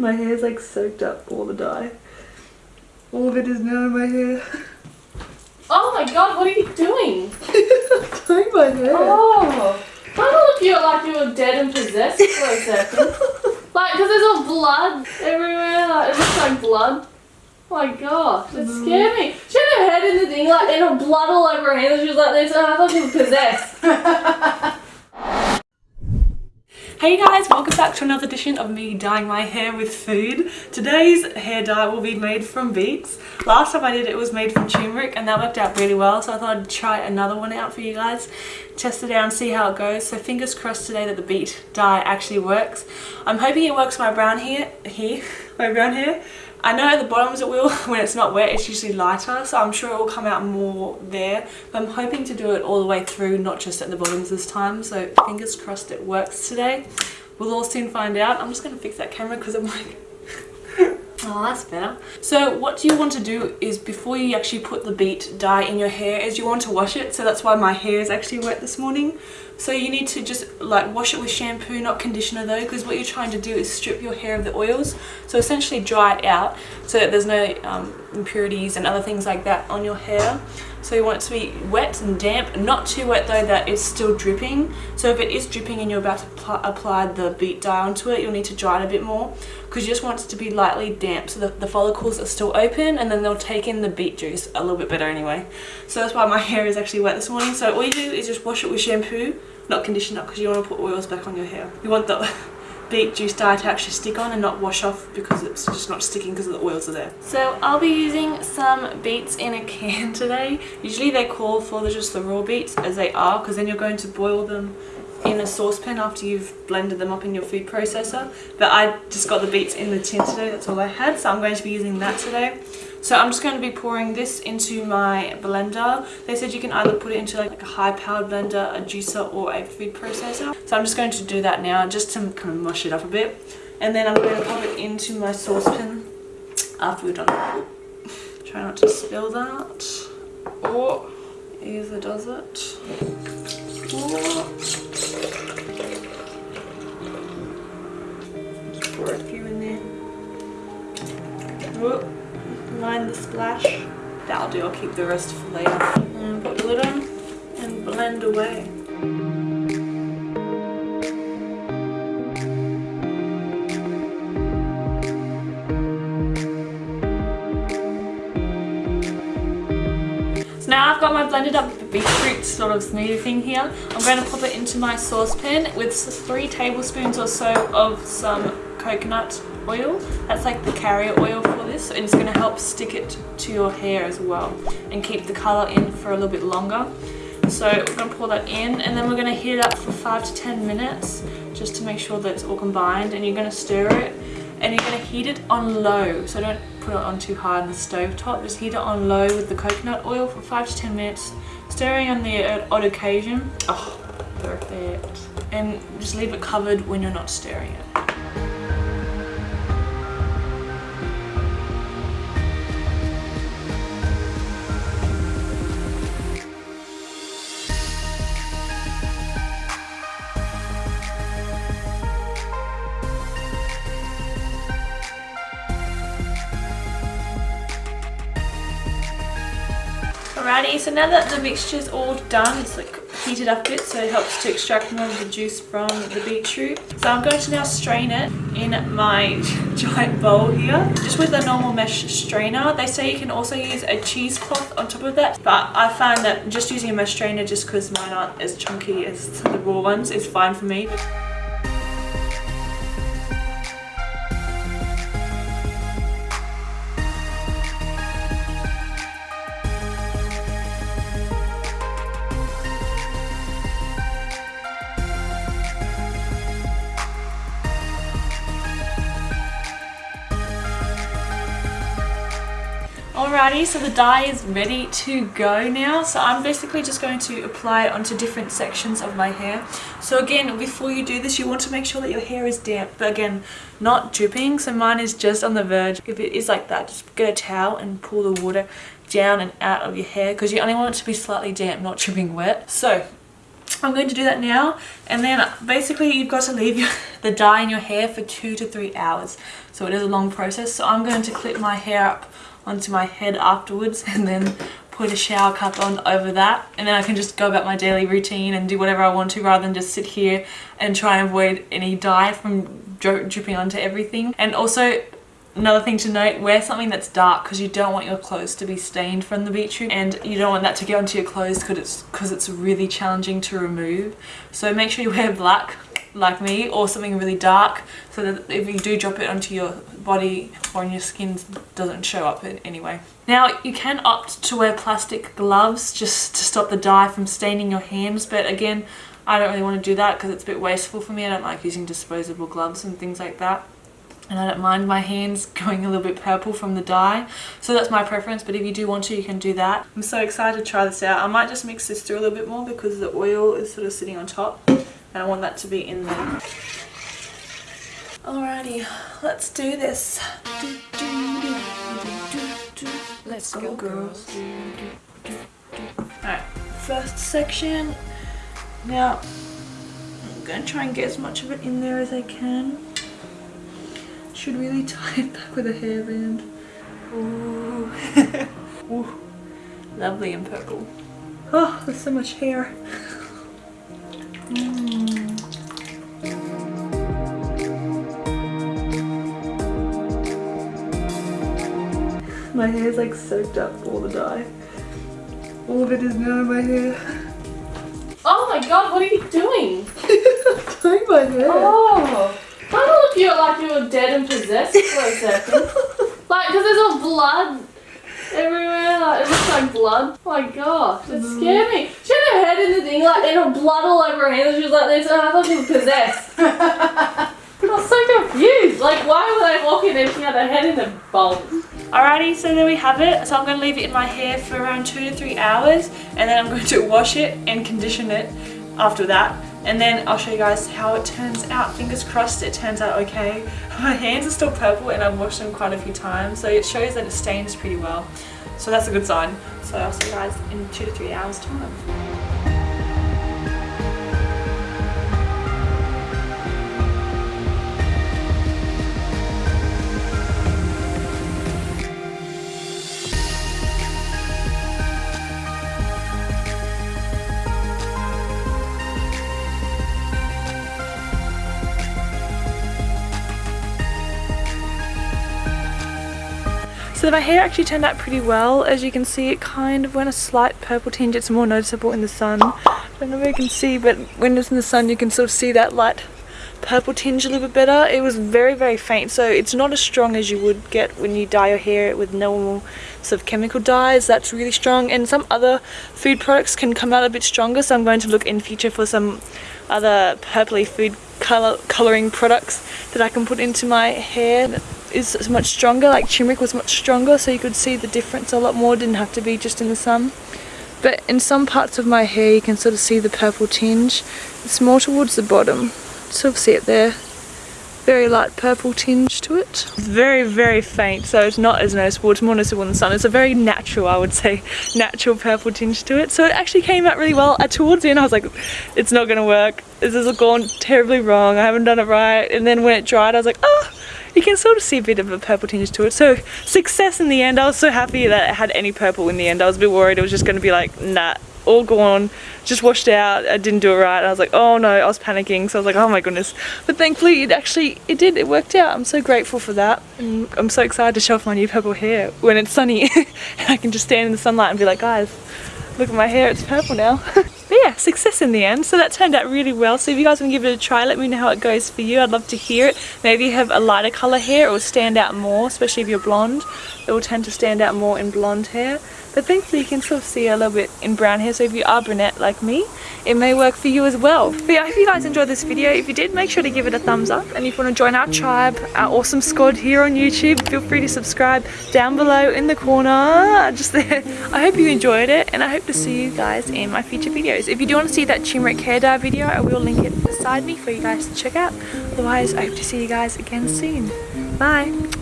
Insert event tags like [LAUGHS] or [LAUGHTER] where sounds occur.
My hair's like soaked up all the dye. All of it is now in my hair. [LAUGHS] Oh my god, what are you doing? [LAUGHS] Dyeing my hair. Oh, I look you like you were dead and possessed for a second. [LAUGHS] like, because there's all blood everywhere. Like, it looks like blood. Oh my gosh, it mm-hmm. scared me. She had her head in the thing, like, and her blood all over her hands. She was like this, and I thought she was possessed. Hey guys, welcome back to another edition of me dyeing my hair with food. Today's hair dye will be made from beets. Last time I did it, was made from turmeric and that worked out really well so I thought I'd try another one out for you guys. Test it out and see how it goes. So fingers crossed today that the beet dye actually works. I'm hoping it works my brown hair, here, [LAUGHS] my brown hair. I know the bottoms it will, [LAUGHS] when it's not wet it's usually lighter so I'm sure it will come out more there but I'm hoping to do it all the way through not just at the bottoms this time so fingers crossed it works today. We'll all soon find out. I'm just going to fix that camera because I'm like [LAUGHS] Oh, that's better. So what you want to do is before you actually put the beet dye in your hair is you want to wash it. So that's why my hair is actually wet this morning. So you need to just like wash it with shampoo, not conditioner though, because what you're trying to do is strip your hair of the oils. So essentially dry it out so that there's no um, impurities and other things like that on your hair. So you want it to be wet and damp, not too wet though that it's still dripping. So if it is dripping and you're about to apply the beet dye onto it, you'll need to dry it a bit more because you just want it to be lightly damp so that the follicles are still open and then they'll take in the beet juice a little bit better anyway. So that's why my [LAUGHS] hair is actually wet this morning. So all you do is just wash it with shampoo, not conditioner because you want to put oils back on your hair. You want the [LAUGHS] beet juice dye to actually stick on and not wash off because it's just not sticking because the oils are there. So I'll be using some beets in a [LAUGHS] can today. Usually they call for the, just the raw beets as they are because then you're going to boil them in a saucepan after you've blended them up in your food processor but I just got the beets in the tin today that's all I had so I'm going to be using that today so I'm just going to be pouring this into my blender. They said you can either put it into like a high powered blender a juicer or a food processor. So I'm just going to do that now just to kind of mush it up a bit. And then I'm going to pop it into my saucepan after we're done. Try not to spill that. Or either does it. Or pour a few in there. Whoop. The splash. That'll do, I'll keep the rest for later. And put the lid on and blend away. So now I've got my blended up beetroot sort of smoothie thing here. I'm going to pop it into my saucepan with three tablespoons or so of some coconut oil. That's like the carrier oil for this and it's going to help stick it to your hair as well and keep the colour in for a little bit longer. So we're going to pour that in and then we're going to heat it up for 5 to 10 minutes just to make sure that it's all combined and you're going to stir it and you're going to heat it on low. So don't put it on too hard on the stove top. Just heat it on low with the coconut oil for 5 to 10 minutes stirring on the odd occasion. Oh perfect. And just leave it covered when you're not stirring it Alrighty, so now that the mixture is all done, it's like heated up a bit so it helps to extract more of the juice from the beetroot. So I'm going to now strain it in my [LAUGHS] giant bowl here, just with a normal mesh strainer. They say you can also use a cheesecloth on top of that, but I find that just using a mesh strainer just because mine aren't as chunky as the raw ones is fine for me. Alrighty, so the dye is ready to go now. So I'm basically just going to apply it onto different sections of my hair. So again, before you do this, you want to make sure that your hair is damp, but again, not dripping. So mine is just on the verge. If it is like that, just get a towel and pull the water down and out of your hair because you only want it to be slightly damp, not dripping wet. So I'm going to do that now and then basically you've got to leave your, [LAUGHS] the dye in your hair for two to three hours so it is a long process so I'm going to clip my hair up onto my head afterwards and then put a shower cap on over that. And then I can just go about my daily routine and do whatever I want to rather than just sit here and try and avoid any dye from dripping onto everything. And also Another thing to note, wear something that's dark because you don't want your clothes to be stained from the beetroot and you don't want that to get onto your clothes because it's, cause it's really challenging to remove. So make sure you wear black like me or something really dark so that if you do drop it onto your body or on your skin doesn't show up in anyway. Now you can opt to wear plastic gloves just to stop the dye from staining your hands but again I don't really want to do that because it's a bit wasteful for me. I don't like using disposable gloves and things like that and I don't mind my hands [LAUGHS] going a little bit purple from the dye so that's my preference but if you do want to you can do that I'm so excited to try this out I might just mix this through a little bit more because the oil is sort of sitting on top and I want that to be in there alrighty let's do this let's go girls alright first section now I'm gonna try and get as much of it in there as I can should really [LAUGHS] tie it back with a hairband. Ooh. [LAUGHS] Ooh. Lovely and purple. Oh, there's so much hair. [LAUGHS] Mm. My hair's like soaked up all the dye. All of it is now in my hair. Oh my god, what are you doing? [LAUGHS] Tying my hair. Oh. Kind of look you like you were dead and possessed for a second. like, because there's all blood everywhere. Like, it looks like blood. Oh my gosh, it mm. scared me. She had her head in the thing, like, and her blood all over her hands. She was like this, and I thought she was possessed. [LAUGHS] I was so confused. Like, why were they walking and she had head in a bowl? Alrighty, so there we have it. So I'm going to leave it in my hair for around two to three hours and then I'm going to wash it and condition it after that and then I'll show you guys how it turns out. Fingers crossed it turns out okay. [LAUGHS] My hands are still purple and I've washed them quite a few times so it shows that it stains pretty well. So that's a good sign. So I'll see you guys in two to three hours time. So my hair actually turned out pretty well. As you can see, it kind of went a slight purple tinge. It's more noticeable in the sun. I don't know if you can see, but when it's in the sun, you can sort of see that light purple tinge a little bit better. It was very, very faint, so it's not as strong as you would get when you dye your hair with normal sort of chemical dyes. That's really strong, and some other food products can come out a bit stronger, so I'm going to look in future for some other purpley food color coloring products that I can put into my hair is much stronger like turmeric was much stronger so you could see the difference a lot more didn't have to be just in the sun. But in some parts of my hair you can sort of see the purple tinge. It's more towards the bottom. Sort of see it there very light purple tinge to it. Very very faint so it's not as noticeable. It's more noticeable in the sun. It's a very natural I would say [LAUGHS] natural purple tinge to it. So it actually came out really well. Uh, towards the end I was like it's not gonna work. This has gone terribly wrong. I haven't done it right. And then when it dried I was like oh you can sort of see a bit of a purple tinge to it. So success in the end. I was so happy that it had any purple in the end. I was a bit worried. It was just going to be like, nah, all gone, just washed out. I didn't do it right. I was like, oh no, I was panicking. So I was like, oh my goodness. But thankfully it actually, it did, it worked out. I'm so grateful for that. And I'm so excited to show off my new purple hair when it's sunny. [LAUGHS] and I can just stand in the sunlight and be like, guys, look at my hair, it's purple now. [LAUGHS] But yeah, success in the end. So that turned out really well. So if you guys want to give it a try, let me know how it goes for you. I'd love to hear it. Maybe you have a lighter colour hair, it will stand out more, especially if you're blonde. It will tend to stand out more in blonde hair. But thankfully you can sort of see a little bit in brown hair. So if you are brunette like me, it may work for you as well. But yeah, I hope you guys enjoyed this video. If you did, make sure to give it a thumbs up. And if you want to join our tribe, our awesome squad here on YouTube, feel free to subscribe down below in the corner, [LAUGHS] just there. I hope you enjoyed it and I hope to see you guys in my future videos. If you do want to see that turmeric hair dye video, I will link it beside me for you guys to check out. Otherwise, I hope to see you guys again soon. Bye!